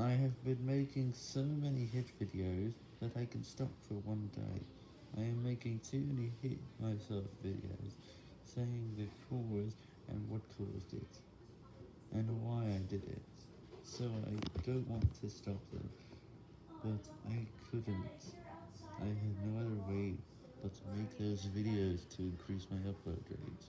I have been making so many hit videos that I can stop for one day. I am making too many hit myself videos, saying the cause and what caused it, and why I did it, so I don't want to stop them, but I couldn't. I had no other way but to make those videos to increase my upload rates.